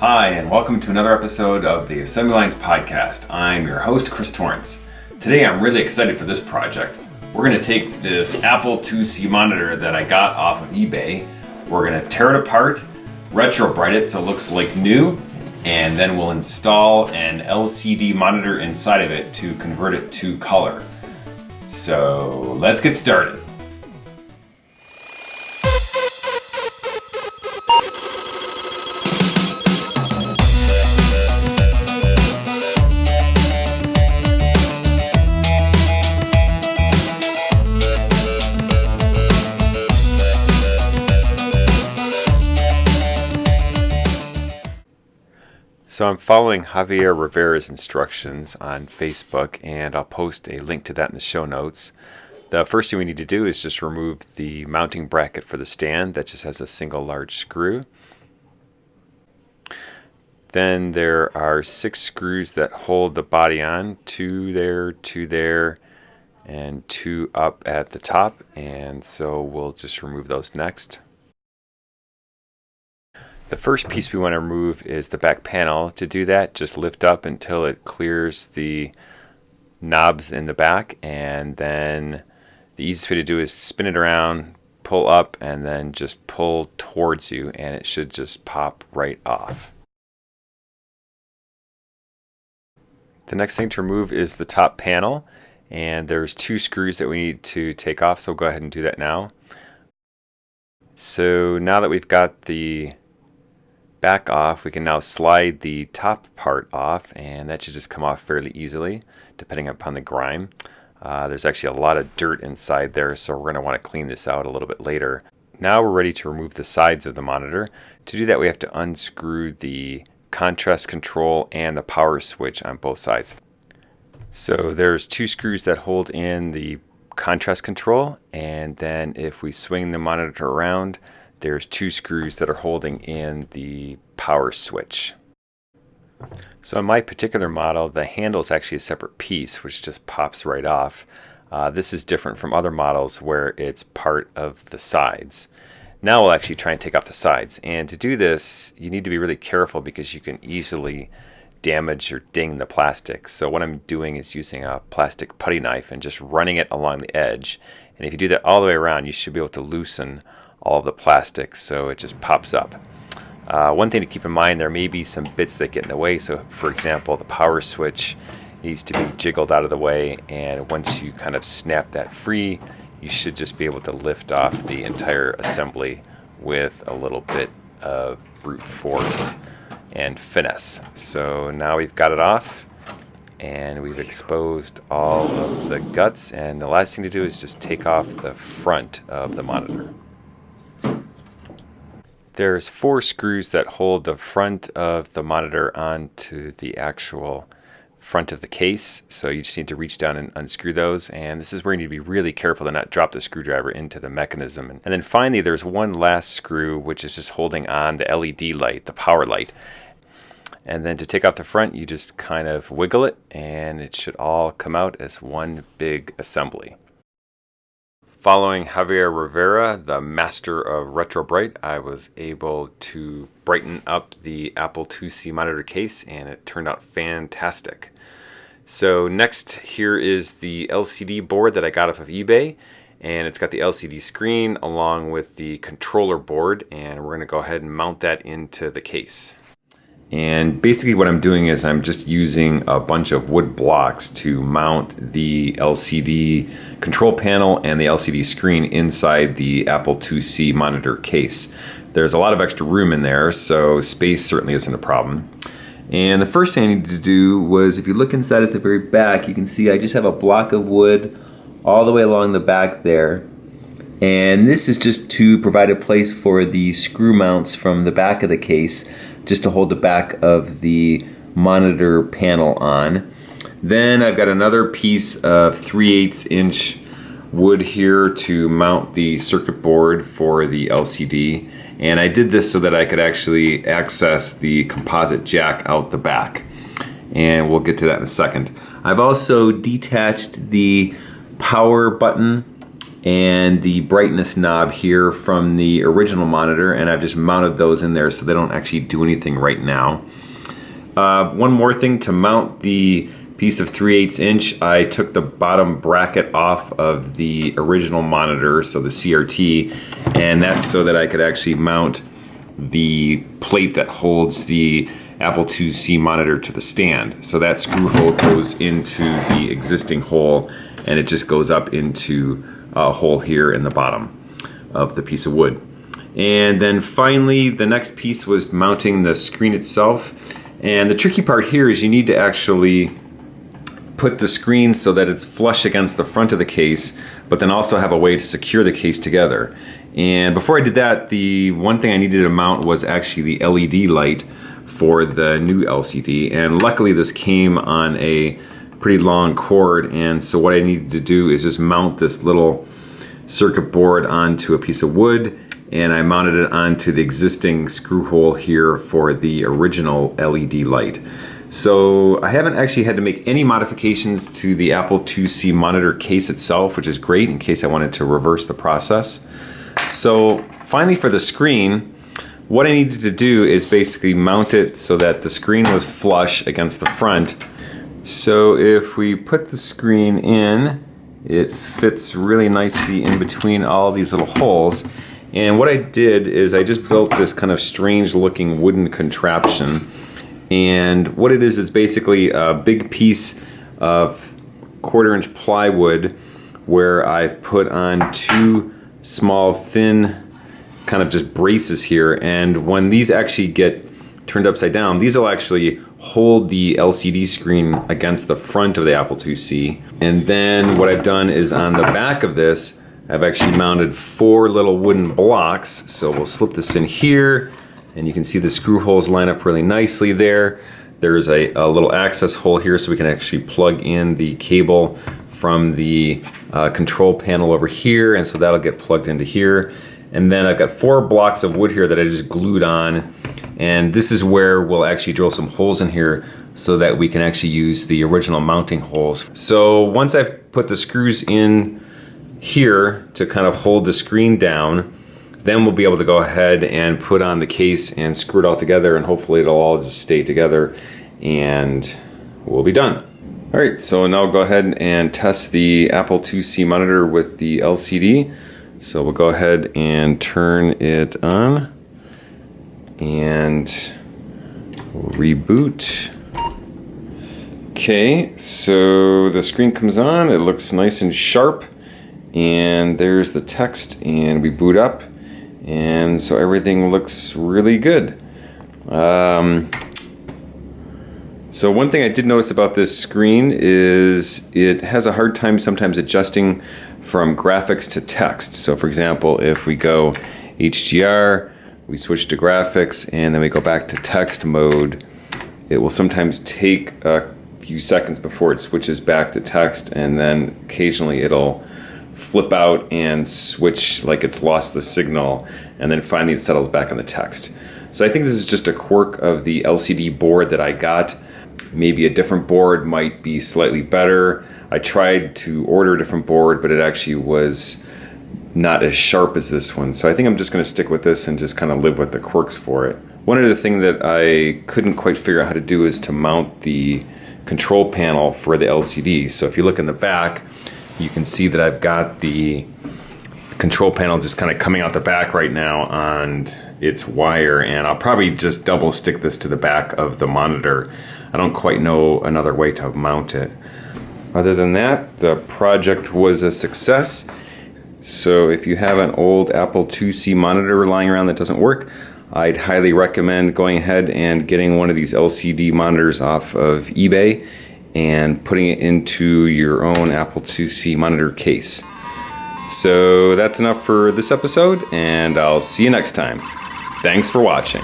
Hi, and welcome to another episode of the Assembly Lines Podcast. I'm your host, Chris Torrence. Today I'm really excited for this project. We're going to take this Apple IIc monitor that I got off of eBay, we're going to tear it apart, retrobrite it so it looks like new, and then we'll install an LCD monitor inside of it to convert it to color. So let's get started. So I'm following Javier Rivera's instructions on Facebook and I'll post a link to that in the show notes. The first thing we need to do is just remove the mounting bracket for the stand that just has a single large screw. Then there are six screws that hold the body on, two there, two there, and two up at the top. And so we'll just remove those next. The first piece we want to remove is the back panel. To do that, just lift up until it clears the knobs in the back and then the easiest way to do is spin it around, pull up, and then just pull towards you and it should just pop right off. The next thing to remove is the top panel and there's two screws that we need to take off so we'll go ahead and do that now. So now that we've got the back off, we can now slide the top part off and that should just come off fairly easily depending upon the grime. Uh, there's actually a lot of dirt inside there so we're going to want to clean this out a little bit later. Now we're ready to remove the sides of the monitor. To do that we have to unscrew the contrast control and the power switch on both sides. So there's two screws that hold in the contrast control and then if we swing the monitor around there's two screws that are holding in the power switch. So in my particular model, the handle is actually a separate piece, which just pops right off. Uh, this is different from other models where it's part of the sides. Now we'll actually try and take off the sides. And to do this, you need to be really careful because you can easily damage or ding the plastic. So what I'm doing is using a plastic putty knife and just running it along the edge. And if you do that all the way around, you should be able to loosen all the plastic so it just pops up. Uh, one thing to keep in mind, there may be some bits that get in the way. So for example, the power switch needs to be jiggled out of the way. And once you kind of snap that free, you should just be able to lift off the entire assembly with a little bit of brute force and finesse. So now we've got it off and we've exposed all of the guts and the last thing to do is just take off the front of the monitor. There's four screws that hold the front of the monitor onto the actual front of the case. So you just need to reach down and unscrew those. And this is where you need to be really careful to not drop the screwdriver into the mechanism. And then finally, there's one last screw, which is just holding on the LED light, the power light. And then to take off the front, you just kind of wiggle it and it should all come out as one big assembly. Following Javier Rivera, the master of RetroBrite, I was able to brighten up the Apple IIc monitor case and it turned out fantastic. So next here is the LCD board that I got off of eBay and it's got the LCD screen along with the controller board and we're going to go ahead and mount that into the case. And basically what I'm doing is I'm just using a bunch of wood blocks to mount the LCD control panel and the LCD screen inside the Apple IIc monitor case. There's a lot of extra room in there, so space certainly isn't a problem. And the first thing I needed to do was, if you look inside at the very back, you can see I just have a block of wood all the way along the back there. And this is just to provide a place for the screw mounts from the back of the case just to hold the back of the monitor panel on. Then I've got another piece of 3 8 inch wood here to mount the circuit board for the LCD. And I did this so that I could actually access the composite jack out the back. And we'll get to that in a second. I've also detached the power button and the brightness knob here from the original monitor and I've just mounted those in there so they don't actually do anything right now. Uh, one more thing to mount the piece of 3 8 inch I took the bottom bracket off of the original monitor so the CRT and that's so that I could actually mount the plate that holds the Apple IIc monitor to the stand. So that screw hole goes into the existing hole and it just goes up into a hole here in the bottom of the piece of wood. And then finally, the next piece was mounting the screen itself. And the tricky part here is you need to actually put the screen so that it's flush against the front of the case, but then also have a way to secure the case together. And before I did that, the one thing I needed to mount was actually the LED light for the new LCD. And luckily this came on a pretty long cord and so what I needed to do is just mount this little circuit board onto a piece of wood and I mounted it onto the existing screw hole here for the original LED light. So I haven't actually had to make any modifications to the Apple IIc monitor case itself, which is great in case I wanted to reverse the process. So finally for the screen, what I needed to do is basically mount it so that the screen was flush against the front so if we put the screen in, it fits really nicely in between all these little holes. And what I did is I just built this kind of strange looking wooden contraption. And what it is is basically a big piece of quarter inch plywood where I've put on two small thin kind of just braces here. And when these actually get turned upside down, these will actually hold the LCD screen against the front of the Apple IIc. And then what I've done is on the back of this, I've actually mounted four little wooden blocks. So we'll slip this in here and you can see the screw holes line up really nicely there. There's a, a little access hole here so we can actually plug in the cable from the uh, control panel over here and so that'll get plugged into here. And then I've got four blocks of wood here that I just glued on and this is where we'll actually drill some holes in here so that we can actually use the original mounting holes. So once I've put the screws in here to kind of hold the screen down, then we'll be able to go ahead and put on the case and screw it all together and hopefully it'll all just stay together and we'll be done. All right, so now we'll go ahead and test the Apple IIc monitor with the LCD. So we'll go ahead and turn it on and reboot. Okay, so the screen comes on, it looks nice and sharp, and there's the text, and we boot up, and so everything looks really good. Um, so one thing I did notice about this screen is it has a hard time sometimes adjusting from graphics to text. So for example, if we go HGR, we switch to graphics and then we go back to text mode, it will sometimes take a few seconds before it switches back to text and then occasionally it'll flip out and switch like it's lost the signal and then finally it settles back on the text. So I think this is just a quirk of the LCD board that I got. Maybe a different board might be slightly better. I tried to order a different board, but it actually was not as sharp as this one. So I think I'm just going to stick with this and just kind of live with the quirks for it. One other thing that I couldn't quite figure out how to do is to mount the control panel for the LCD. So if you look in the back, you can see that I've got the control panel just kind of coming out the back right now on its wire and I'll probably just double stick this to the back of the monitor. I don't quite know another way to mount it. Other than that, the project was a success. So if you have an old Apple IIc monitor lying around that doesn't work, I'd highly recommend going ahead and getting one of these LCD monitors off of eBay and putting it into your own Apple IIc monitor case. So that's enough for this episode, and I'll see you next time. Thanks for watching.